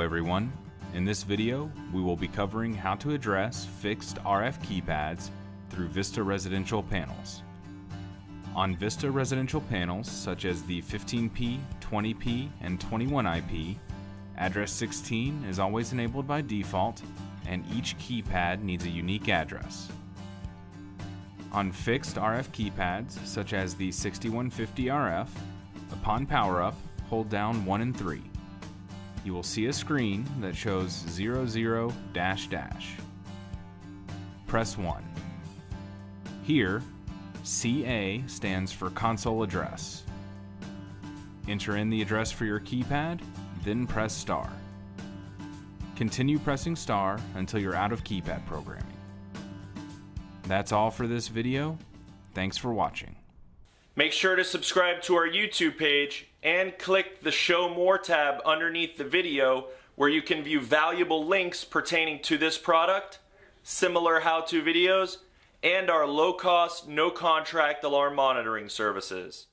everyone. In this video, we will be covering how to address fixed RF keypads through Vista residential panels. On Vista residential panels, such as the 15P, 20P, and 21IP, address 16 is always enabled by default, and each keypad needs a unique address. On fixed RF keypads, such as the 6150RF, upon power up, hold down 1 and 3. You will see a screen that shows 00 dash dash. Press 1. Here, CA stands for console address. Enter in the address for your keypad, then press star. Continue pressing star until you're out of keypad programming. That's all for this video. Thanks for watching. Make sure to subscribe to our YouTube page and click the Show More tab underneath the video where you can view valuable links pertaining to this product, similar how-to videos, and our low-cost, no-contract alarm monitoring services.